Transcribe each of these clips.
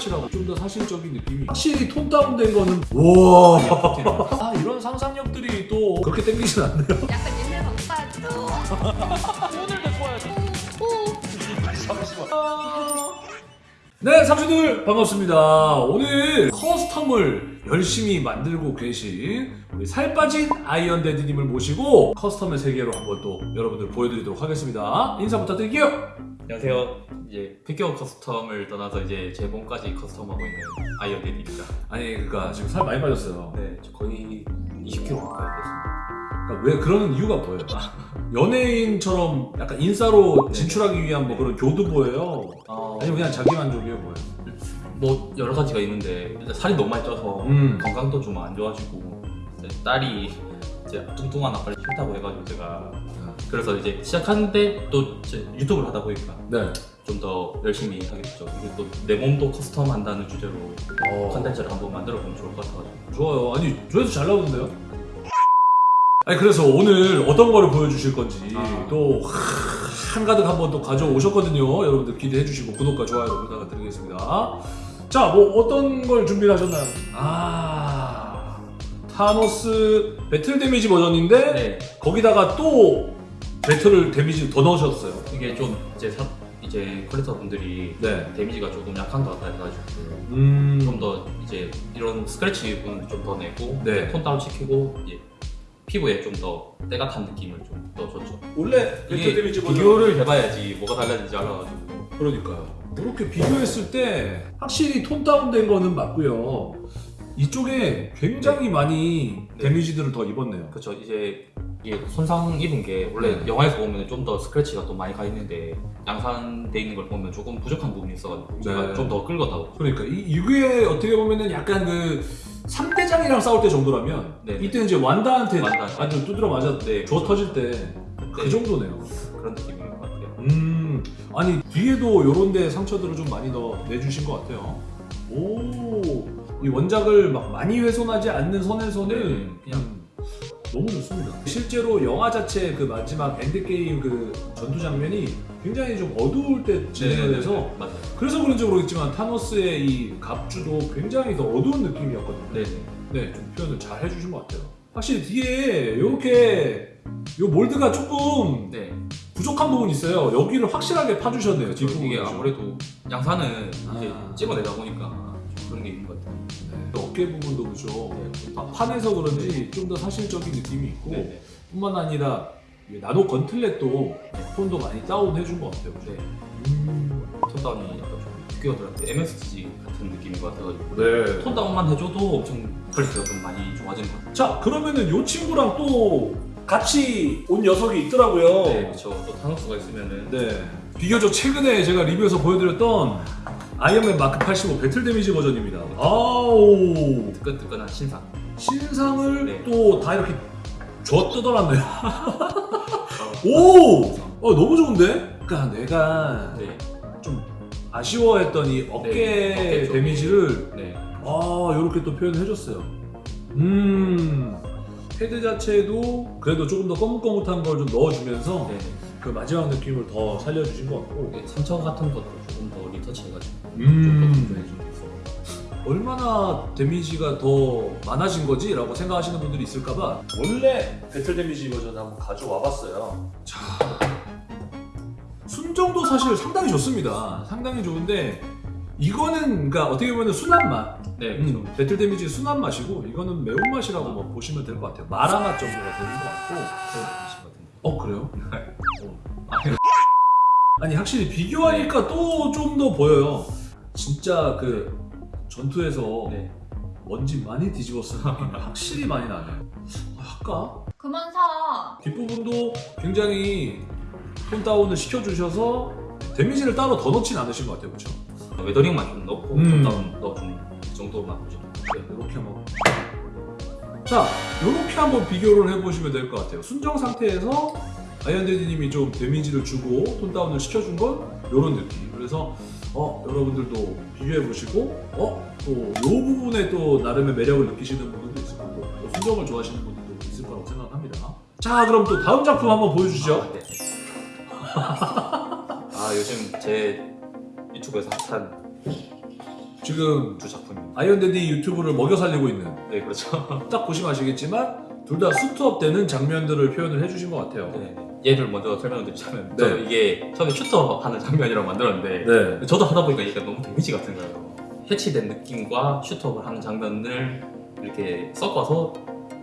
매운맛이라고 좀 더 사실적인 느낌이 확실히 톤 다운된 거는 와 아, 이런 상상력들이 또 그렇게 땡기진 않네요 약간 옛날 바빠야죠. 오늘도 좋아요. 네, 삼촌들 반갑습니다. 오늘 커스텀을 열심히 만들고 계신 우리 살 빠진 아이언데드님을 모시고 커스텀의 세계로 한번 또 여러분들 보여드리도록 하겠습니다. 인사 부탁드릴게요. 안녕하세요. 이제 피규어 custom을 떠나서 이제 제 몸까지 custom하고 있는 아이언대디입니다. 아니, 그러니까 지금 살 많이 빠졌어요. 네, 저 거의 20kg 가까이 됐습니다. 그러니까 왜 그러는 이유가 뭐예요? 연예인처럼 약간 인싸로 진출하기 위한 뭐 그런 교두보예요? 어, 아니면 그냥 자기 만족이에요, 뭐예요? 뭐 여러 가지가 있는데 일단 살이 너무 많이 쪄서 음. 건강도 좀 안 좋아지고 딸이 이제 뚱뚱한 아빠를 싫다고 해가지고 제가 그래서 이제 시작하는데 또 유튜브를 하다 보니까 네. 좀더 열심히 하겠죠. 이게 또 내 몸도 custom 한다는 주제로 어. 컨텐츠를 한번 만들어 보면 좋을 것 같아가지고 좋아요. 아니 조회수 잘 나오는데요? 아니 그래서 오늘 어떤 거를 보여주실 건지 아. 또 한가득 한번 또 가져오셨거든요. 여러분들 기대해 주시고 구독과 좋아요 부탁드리겠습니다. 자, 뭐 어떤 걸 준비를 하셨나요? 아, 타노스 battle damage 버전인데 네, 거기다가 또 battle을 damage를 더 넣으셨어요. 이게 좀 이제 사, 이제 컬렉터 분들이 네. damage가 조금 약한 것 같다 해가지고 음. 좀 더 이제 이런 스크래치 부분 좀더 내고 네. tone down 시키고 이제 피부에 좀 더 때가 탄 느낌을 좀 더 줬죠. 원래 battle damage 버전 비교를 해봐야지 뭐가 달라진지 알아가지고 그러니까요. 이렇게 비교했을 때 확실히 tone down된 거는 맞고요. 이쪽에 굉장히 많이 네. 데미지들을 더 입었네요. 그렇죠. 이제 이게 손상 입은 게 원래 네. 영화에서 보면 좀 더 스크래치가 또 많이 가 있는데 양산돼 있는 걸 보면 조금 부족한 부분이 있어가지고 제가 네. 좀더 끌거나고 그러니까 이, 이게 어떻게 보면은 약간 그 3대장이랑 싸울 때 정도라면 네. 이때 이제 완다한테 완다한테. 아주 두드려 맞았 네, 줘 터질 때그 네. 정도네요. 그런 같아요. 음, 아니 뒤에도 요런데 상처들을 좀 많이 더 내주신 것 같아요. 오, 이 원작을 막 많이 훼손하지 않는 선에서는 네, 그냥 음, 너무 좋습니다. 실제로 영화 자체 그 마지막 엔드 게임 그 전투 장면이 굉장히 좀 어두울 때 진행을 해서 네, 맞아요. 그래서 그런지 모르겠지만 타노스의 이 갑주도 굉장히 더 어두운 느낌이었거든요. 네, 네, 좀 표현을 잘 해주신 것 같아요. 확실히 뒤에 이렇게 요 mold가 조금 네. 부족한 부분이 있어요. 여기를 확실하게 파주셨네요. 그렇죠. 뒷부분을 이게 좀. 아무래도 양산은 이제 아. 찍어내다 보니까 좀 그런 게 있는 것 같아요. 네, 어깨 부분도 그렇죠. 네. 파- 파내서 그런지 좀더 사실적인 느낌이 있고 네, 네. 뿐만 아니라 이 nano gauntlet도 네. 톤도 많이 다운해준 것 같아요. 그죠? 네. 음. tone down이 약간 좀 피규어들한테 MSG 같은 느낌인 것 같아가지고 네. tone down만 해줘도 엄청 quality가 좀 많이 좋아지는 것 같아요. 자 그러면은 요 친구랑 또 같이 온 녀석이 있더라고요. 네, 그렇죠. 또 타노스가 있으면은 네. 비교적 최근에 제가 리뷰에서 보여드렸던 아이언맨 마크 85 battle damage 버전입니다. 아우 뜨끈뜨끈한 신상. 신상을 네. 또 다 이렇게 줘 뜯어놨네요. 오, 어, 너무 좋은데? 그러니까 내가 네, 좀 아쉬워했던 이 어깨 네, 어깨. damage를 네, 아 이렇게 또 표현해줬어요. 음 헤드 자체도 그래도 조금 더 거뭇거뭇한 걸 좀 넣어주면서 네. 그 마지막 느낌을 더 살려주신 것 같고 이게 상처 같은 것도 조금 더 retouch해가지고 음. 좀더. 얼마나 damage가 더 많아진 거지? 라고 생각하시는 분들이 있을까봐 원래 battle damage 버전 한번 가져와 봤어요 자 순정도 사실 상당히 좋습니다 상당히 좋은데 이거는 그러니까 어떻게 보면 순한 맛 네, 그렇죠. 음, battle damage 순한 맛이고 이거는 매운 맛이라고 뭐 보시면 될 것 같아요 마라 맛 정도가 되는 것 같고 어 그래요? 어. 아니 확실히 비교하니까 또 좀 더 보여요 진짜 그 전투에서 네. 먼지 많이 느낌이 확실히 많이 나네요 아, 할까? 그만 사. 뒷부분도 굉장히 톤 다운을 시켜주셔서 데미지를 따로 더 넣진 않으신 것 같아요 그렇죠? 웨더링만 좀 넣고 음. 톤 다운 넣어주는 그 정도만 보시면 네, 이렇게 한번 자 이렇게 한번 비교를 해보시면 될 것 같아요. 순정 상태에서 아이언데디님이 좀 데미지를 주고 톤 다운을 시켜준 건 이런 느낌. 그래서 어 여러분들도 비교해 보시고 어또 이 부분에 또 나름의 매력을 느끼시는 분들도 있을 거고 또 순정을 좋아하시는 분들도 있을 거라고 생각합니다. 자 그럼 또 다음 작품 한번 보여주시죠. 아, 네. 아 요즘 제 유튜브에서 핫한 지금 두 작품이. 아이언대디 유튜브를 먹여 살리고 있는 네 그렇죠. 딱 보시면 아시겠지만 둘 다 suit up 되는 장면들을 표현을 해주신 것 같아요. 네. 얘를 먼저 설명드리자면 네. 저는 이게 처음에 suit up 하는 장면이라고 만들었는데 네. 저도 하다 보니까 이게 너무 데미지 같은 거예요. 해치된 느낌과 suit up을 하는 장면을 이렇게 섞어서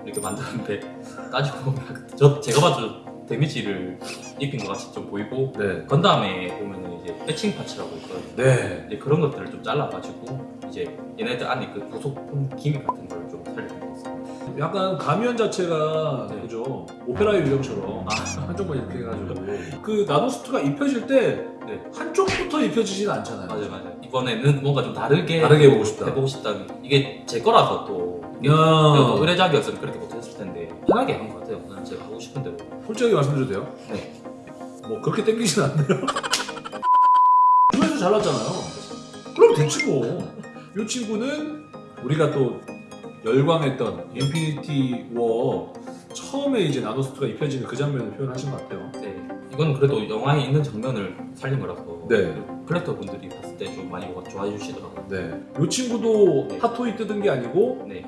이렇게 만들었는데 따지고 보면 저 제가 봐도 데미지를 입힌 것 같이 좀 보이고 네. 건담에 보면 이제 에칭 parts라고 있거든요. 네. 이제 그런 것들을 좀 잘라가지고 이제 얘네들 안에 그 부속품 gimmick 같은 걸 좀 살려준 것 같습니다. 약간 가면 자체가 네. 그죠 오페라의 유령처럼 아. 한쪽만 이렇게 해가지고 그 나노수트가 입혀질 때 네. 한쪽부터 입혀지지는 않잖아요. 맞아요, 맞아요. 이번에는 뭔가 좀 다르게 다르게 해보고 싶다. 해보고 싶다는 이게 제 거라서 또 야, 또 의뢰작이었으면 그렇게 못했을 텐데 편하게 한 것 같아요. 그냥 제가 하고 싶은 대로. 솔직하게 말씀드려도 돼요? 네. 뭐 그렇게 땡기진 않네요. 조회수 잘 났잖아요. 그럼 됐지 뭐. 이 친구는 우리가 또 열광했던 인피니티 워 처음에 이제 나노수트가 입혀지는 그 장면을 표현하신 것 같아요. 네. 이건 그래도 영화에 있는 장면을 살린 거라서 네. collector 분들이 봤을 때 좀 많이 좋아해 주시더라고요. 네. 이 친구도 네. 핫토이 뜯은 게 아니고 네.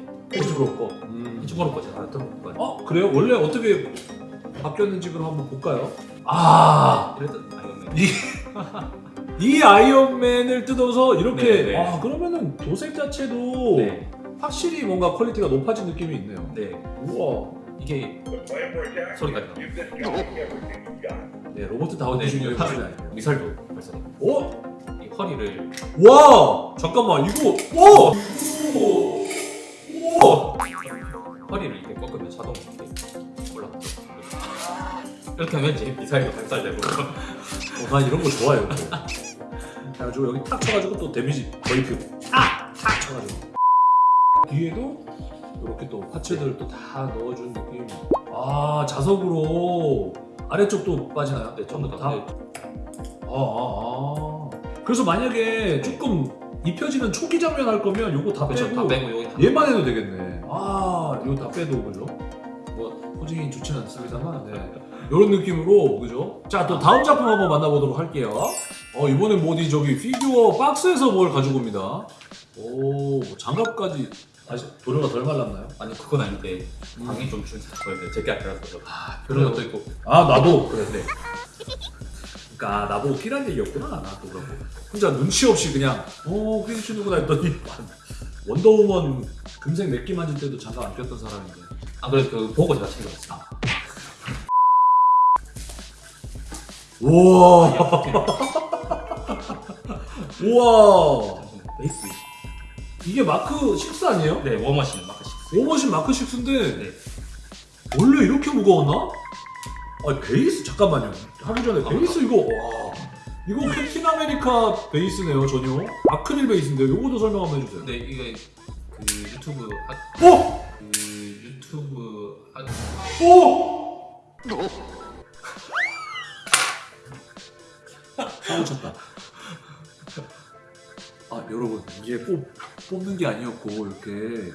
거. 음. 거 제가 했던 거. 어 그래요? 원래 어떻게 바뀌었는지 그럼 한번 볼까요? 아. 이랬던 아이언맨. 이, 이 아이언맨을 뜯어서 이렇게 네, 네. 아 그러면은 도색 자체도 네. 확실히 뭔가 quality가 높아진 느낌이 있네요. 네. 우와. 이게 소리가 나. 네 로버트 네. 주니어의 모습이 아니에요. 미사일도 벌써 오, 이 허리를 와, 잠깐만 이거 오, 오, 오. 허리를 이렇게 꺾으면 자동 이렇게 올라가죠. 이렇게 하면 이제 미사일도 발사되고. 어, 난 이런 거 좋아해요. 또. 그래가지고 여기 탁 쳐가지고 또 데미지 더 입히고 탁, 탁 쳐가지고 뒤에도 이렇게 또 파츠들 또다 넣어준 느낌. 아 자석으로 아래쪽도 빠지나요? 네, 전부 다. 네. 아, 아, 아. 그래서 만약에 조금 입혀지는 초기 장면 할 거면 요거 다 그렇죠. 빼고, 다 빼고 여기 한- 얘만 해도 되겠네. 아, 이거 다 빼도 그죠? 뭐 포징이 좋지는 않습니다만, 네. 이런 느낌으로 그죠? 자, 또 다음 작품 한번 만나보도록 할게요. 어, 이번엔 뭐지 저기 피규어 박스에서 뭘 가지고 옵니다. 오, 뭐 장갑까지. 아직 도료가 덜 말랐나요? 아니 그건 아닌데 음. 방이 좀 줄서 보여요. 제게 아니라서 아, 그런 것도 있고. 아, 나도 그래. 네. 그러니까 나보고 끼란 얘기였구나 나도 그러고 혼자 눈치 없이 그냥 어 그게 치는구나 했더니 원더우먼 금색 맥기 만질 때도 장갑 안 꼈던 사람인데 아 그래서 그 보고 제가 챙겨왔어 우와. 우와 베이스. 이게 마크 6 아니에요? 네 워머신 마크 6. 워머신 마크 6인데 네. 원래 이렇게 무거웠나? 아 베이스 잠깐만요 하기 전에 아, 베이스 이거 와 이거 캡틴 아메리카 베이스네요 전혀 아크릴 베이스인데 요거도 설명 한번 해주세요 근데 이게 그 유튜브 하, 어? 그 유튜브 하, 오! 사고 쳤다. 아 여러분 이게 뽑, 뽑는 게 아니었고 이렇게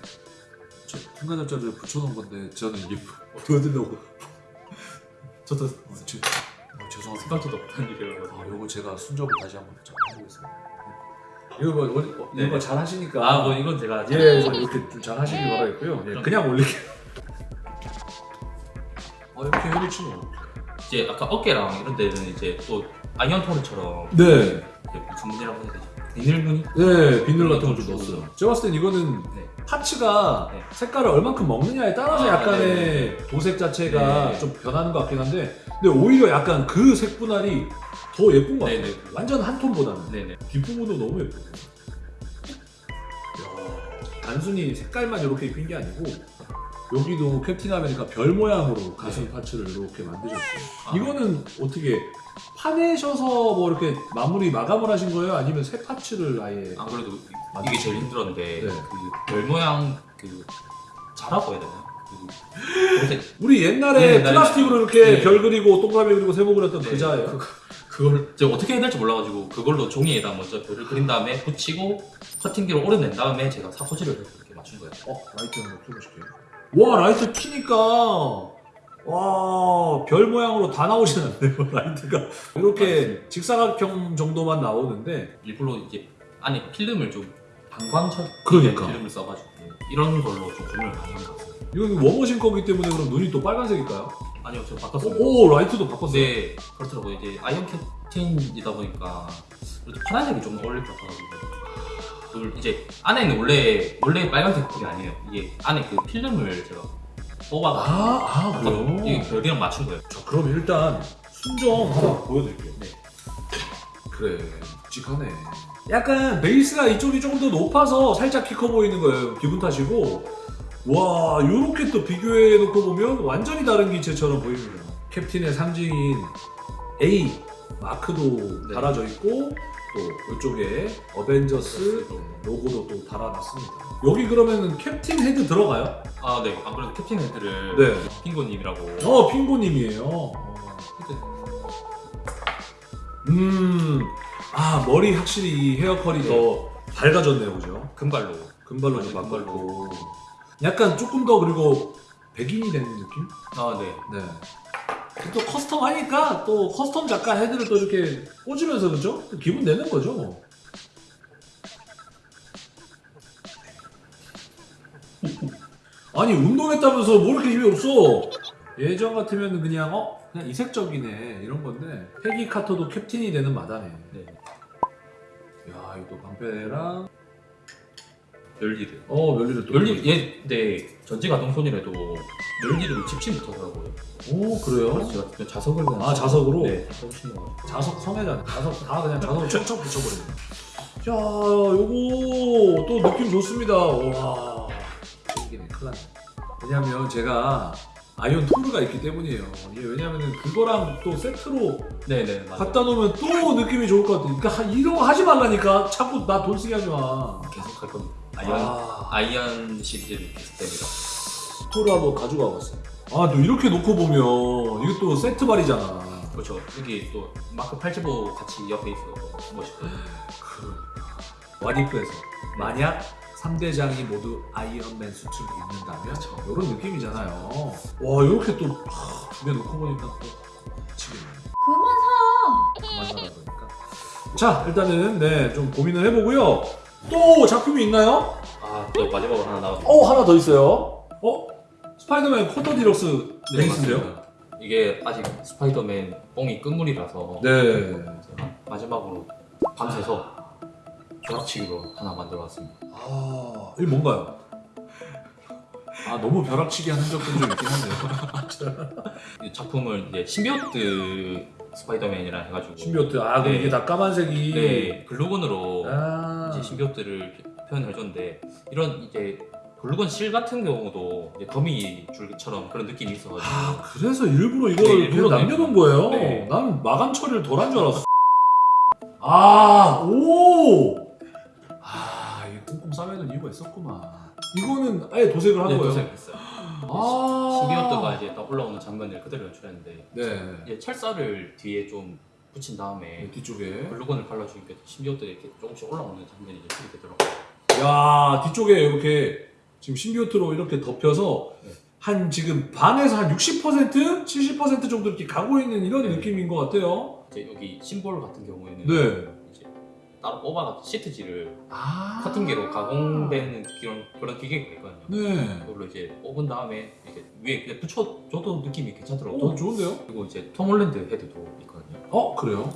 저 평가절자를 붙여놓은 건데 저는 이게 보여드리려고 저도 어, 지, 어, 죄송합니다. 생각지도 못한 일이라서. 아, 요거 제가 순접을 다시 한번 좀 해보겠습니다. 이거 뭐 원- 어, 네. 이거 잘 하시니까 아 뭐 이건 제가 예 이렇게 좀 잘 하시길 바라겠고요. 예, 그냥 올릴게요. 어 이렇게 해놓치노. 이제 아까 어깨랑 이런 데는 이제 또 아이언토르처럼 네. 무늬라고 해야? 비늘 무늬? 네, 비늘 같은 걸좀 넣었어요. 제가 봤을 땐 이거는 네. 파츠가 네. 색깔을 얼만큼 먹느냐에 따라서 아, 약간의 도색 자체가 네. 좀 변하는 것 같긴 한데 근데 오히려 약간 그 색분할이 더 예쁜 것 같아요. 네네. 완전 한 톤보다는. 네네. 뒷부분도 너무. 이야, 단순히 색깔만 이렇게 입힌 게 아니고 여기도 캡틴 아메리카 별 모양으로 가슴 네. parts를 이렇게 만드셨어요. 아. 이거는 어떻게 파내셔서 뭐 이렇게 마무리 마감을 하신 거예요? 아니면 새 parts를 아예 안 그래도 이게 제일 힘들었는데 네. 그별 모양 그 자라고 해야 되나? 그 도색 우리 옛날에 네, 플라스틱으로 이렇게 네. 별 그리고 동그라미 그리고 세모 그렸던 그 네, 자예요. 그, 그걸 제가 어떻게 해야 될지 몰라가지고 그걸로 종이에다 먼저 별을 그린 다음에 붙이고 커팅기로 오려낸 다음에 제가 사포질을 이렇게 맞춘 거예요. 어 라이트 한번 켜보실게요. 와 라이트 키니까 와 별 모양으로 다 나오진 않네요 라이트가 이렇게 직사각형 정도만 나오는데 일부러 이제 안에 필름을 좀 방광철 그러니까. 필름을 써가지고 이런 걸로 좀 고민을 많이 한것 같아요. 이건 워머신 거기 때문에 그럼 눈이 또 빨간색일까요? 아니요, 저 바꿨어요. 오, 오, 라이트도 바꿨어요. 네, 그렇더라고요. 이제 아이언 캡틴이다 보니까 파란색이 좀 어울릴 것 같아가 그리고 이제 안에는 원래 원래 빨간색 그게 아니에요. 이게 안에 그 필름을 제가 뽑아가지고 아, 아 그래요? 이게 별이랑 맞춘 거예요. 자, 그럼 일단 순정 하나 보여드릴게요. 네. 그래, 묵직하네. 약간 베이스가 이쪽이 조금 더 높아서 살짝 키 커 보이는 거예요. 기분 탓이고. 와, 요렇게 또 비교해 놓고 보면 완전히 다른 기체처럼 보입니다. 캡틴의 상징인 A 마크도 네. 달아져 있고 또 이쪽에 어벤져스 로고도 또 달아놨습니다. 여기 그러면은 캡틴 헤드 들어가요? 아, 네. 안 그래도 캡틴 헤드를 네. 핑고님이라고. 어, 핑고님이에요. 어. 헤드. 음, 아 머리 확실히 이 헤어컬이 네. 더 밝아졌네요, 그죠? 금발로. 금발로 좀 바꿨고, 약간 조금 더 그리고 백인이 되는 느낌? 아, 네. 네. 또 custom 하니까 또 custom 작가 헤드를 또 이렇게 꽂으면서 그죠? 또 기분 내는 거죠. 뭐. 아니 운동했다면서 뭐 이렇게 힘이 없어? 예전 같으면 그냥 어 그냥 이색적이네 이런 건데 페기 카터도 캡틴이 되는 마당에. 네. 야 이거 또 방패랑 열리를. 어 멸리를 또 열리, 얘, 네. 전지 가 동손이라도 열리를 집신 못하더라고요. 오 그래요? 그래서 제가 자석을 그냥. 아, 자석으로? 네. 자석. 자석 성애잖아. 자석 다 그냥 자석으로 척척 붙여버리네. 자, 요거 또 느낌 좋습니다. 와, 생기네. 큰일 났네. 왜냐면 제가 아이언 토르가 있기 때문이에요. 이게 왜냐면은 그거랑 또 세트로 네네. 맞아요. 갖다 놓으면 또 느낌이 좋을 것 같아. 그러니까 하- 이런 거 하지 말라니까. 자꾸 나 돈 쓰게 하지 마. 계속 할 겁니다. 아이언, 아, 아이언 계속 됩니다. 토르 한번 가져가 봤어. 아, 또 이렇게 놓고 보면 이게 또 세트 발이잖아. 그렇죠. 여기 또 마크 875 같이 옆에 있어 멋있고. What If에서 만약 3대장이 모두 아이언맨 수트를 입는다면 이런 느낌이잖아요. 와 이렇게 또 두개 놓고 보니까 또 미치겠네. 그만 사. 그만 사라 그러니까. 자 일단은 네좀 고민을 해보고요. 또 작품이 있나요? 아, 또 마지막으로 하나 나왔죠. 어 하나 더 있어요. 어 스파이더맨 쿼터 디럭스 레이스인데요? 맞습니다. 이게 아직 스파이더맨 뽕이 끝물이라서 네. 마지막으로 밤새서 벼락치기로 하나 만들어왔습니다. 아 이게 뭔가요? 아 너무 벼락치기 하는 적도 좀 있긴 한데요. 이 작품을 이제 신비오트 스파이더맨이라 해가지고 신비오트 아 그럼 네. 이게 다 까만색이. 네 글루건으로 아. 이제 신비오트를 표현을 해줬는데 이런 이제 글루건 실 같은 경우도 이제 거미 줄기처럼 그런 느낌이 있어가지고 아 그래서 일부러 이걸 네, 남겨놓은 거예요? 네. 난 마감 처리를 덜 한 줄 알았어 아, 오! 싸매는 이유가 있었구만 이거는 아예 도색을 한 네, 거예요? 도색했어요. 아 신비오트가 이제 딱 올라오는 장면을 그대로 연출했는데 네 이제 철사를 뒤에 좀 붙인 다음에 뒤쪽에 글루건을 발라주니까 신비오트 이렇게 조금씩 올라오는 장면이 그렇게 되더라고요. 야 뒤쪽에 이렇게 지금 신비오트로 이렇게 덮여서 네. 한 지금 반에서 한 60% 70% 정도 이렇게 가고 있는 이런 네. 느낌인 것 같아요 이제 여기 심볼 같은 경우에는 네 따로 뽑아서 시트지를 아. 커팅기로 가공되는 그런 그런 기계가 있거든요. 네 그걸로 이제 뽑은 다음에 이렇게 위에 그냥 붙여줘도 느낌이 괜찮더라고요. 오, 좋은데요? 그리고 이제 톰 홀랜드 헤드도 있거든요. 어 그래요?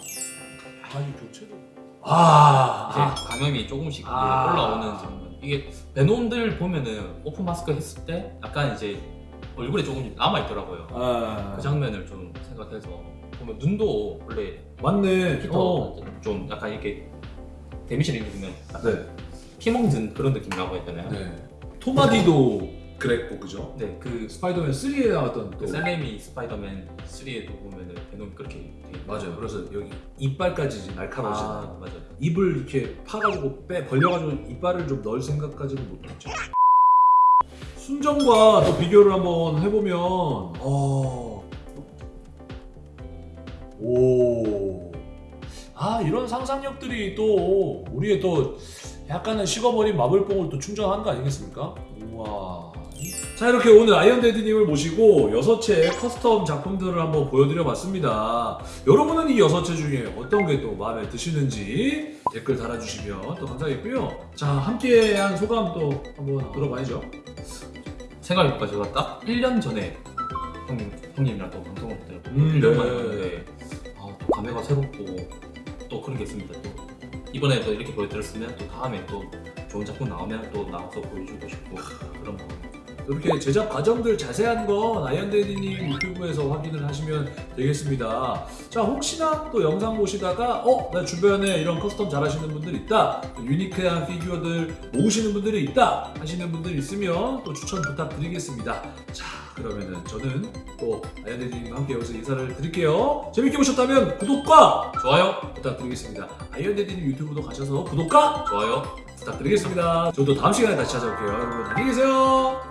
아니 교체도 아, 이제 아. 감염이 조금씩 이제 아. 올라오는 장면. 이게 베놈을 보면은 오픈 마스크 했을 때 약간 이제 얼굴에 조금 남아 있더라고요. 아. 그 장면을 좀 생각해서 보면 눈도 원래 맞네 피터 어. 좀 약간 이렇게 데미지를 입으면 약간 네. 피멍든 그런 느낌이라고 했잖아요. 네 톰 하디도 그랬고 그죠? 네, 그 스파이더맨 3에 나왔던 또 그 샘 레이미 스파이더맨 3에도 보면은 베놈이 그렇게 돼 맞아요 그래서 여기 이빨까지 이제 날카로워지는 아, 맞아요. 입을 이렇게 파가지고 빼 벌려가지고 이빨을 좀 넣을 생각까지는 못했죠. 순정과 또 비교를 한번 해보면 어... 오... 아 이런 상상력들이 또 우리의 또 약간은 식어버린 마블뽕을 또 충전하는 거 아니겠습니까? 우와 자 이렇게 오늘 아이언대디님을 모시고 여섯 채의 커스텀 작품들을 한번 보여드려 봤습니다 여러분은 이 여섯 채 중에 어떤 게 또 마음에 드시는지 댓글 달아주시면 또 감사하겠고요. 자 함께한 소감 또 한번 들어봐야죠. 생각해보니까 제가 딱 1년 전에 형님, 형님이랑 또 방송을 때보 음, 1년 네. 만에 아, 또 감회가 새롭고 또 그런 게 있습니다. 또 이번에 또 이렇게 보여드렸으면 또 다음에 또 좋은 작품 나오면 또 나와서 보여주고 싶고 그런 거. 이렇게 제작 과정들 자세한 건 아이언대디님 유튜브에서 확인을 하시면 되겠습니다. 자 혹시나 또 영상 보시다가 어 나 주변에 이런 커스텀 잘 하시는 분들 있다, 또 유니크한 피규어들 모으시는 분들이 있다 하시는 분들 있으면 또 추천 부탁드리겠습니다. 자 그러면은 저는 또 아이언데디님과 함께 여기서 인사를 드릴게요. 재밌게 보셨다면 구독과 좋아요, 부탁드리겠습니다. 아이언데디님 유튜브도 가셔서 구독과 좋아요. 부탁드리겠습니다. 저도 다음 시간에 다시 찾아올게요. 여러분 안녕히 계세요.